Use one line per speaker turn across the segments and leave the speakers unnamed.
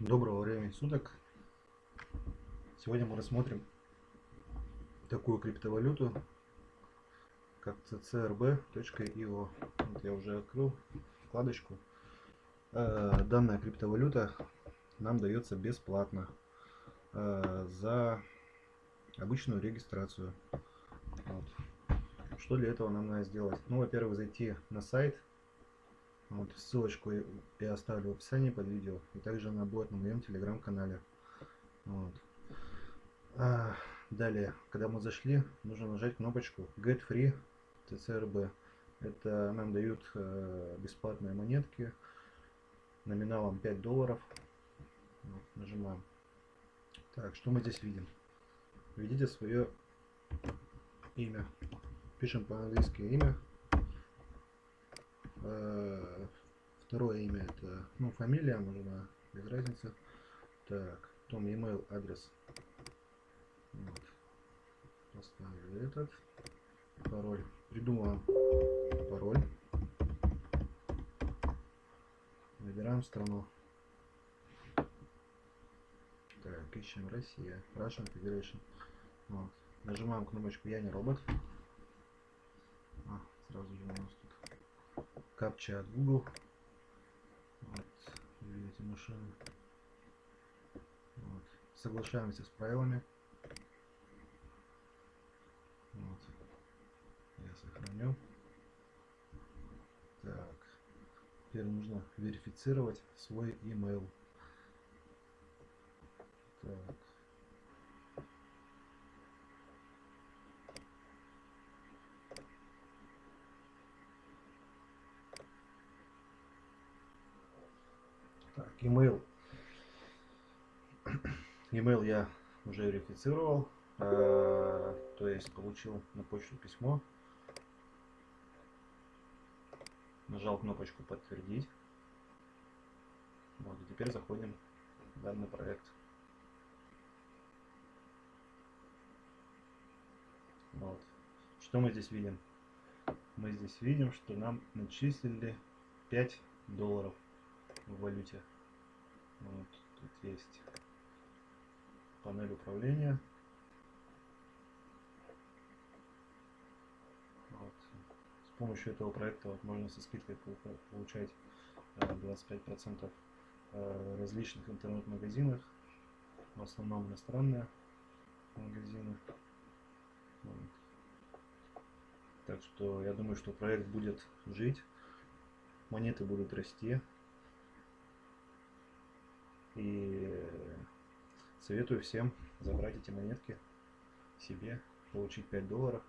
Доброго времени суток. Сегодня мы рассмотрим такую криптовалюту, как ccrb.io. Вот я уже открыл вкладочку. Э, данная криптовалюта нам дается бесплатно э, за обычную регистрацию. Вот. Что для этого нам надо сделать? Ну, во-первых, зайти на сайт вот, ссылочку я оставлю в описании под видео. И также она будет на моем телеграм-канале. Вот. А, далее, когда мы зашли, нужно нажать кнопочку Get Free TCRB. Это нам дают э, бесплатные монетки номиналом 5 долларов. Вот, нажимаем. Так, что мы здесь видим? Введите свое имя. Пишем по-английски имя. Э, второе имя это, ну, фамилия нужна, без разницы. Так, потом email адрес. Вот. Поставили этот. Пароль. Придумываем пароль. Выбираем страну. Так, ищем Россия. Russian Federation. Вот. Нажимаем кнопочку Я не робот. А, сразу же капча от Google. Вот, видите машину. Вот. Соглашаемся с правилами. Вот. Я сохраню. Так. Теперь нужно верифицировать свой email. Так. Так, email. Email я уже верифицировал, э, то есть получил на почту письмо. Нажал кнопочку подтвердить. Вот, и теперь заходим в данный проект. Вот. Что мы здесь видим? Мы здесь видим, что нам начислили 5 долларов в валюте. Вот, тут есть панель управления. Вот. С помощью этого проекта вот, можно со скидкой получать 25% э, различных интернет-магазинах, в основном иностранные магазины. Вот. Так что я думаю, что проект будет жить, монеты будут расти. Советую всем забрать эти монетки себе, получить 5 долларов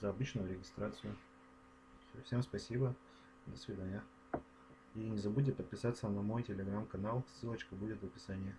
за обычную регистрацию. Все, всем спасибо, до свидания. И не забудьте подписаться на мой телеграм-канал, ссылочка будет в описании.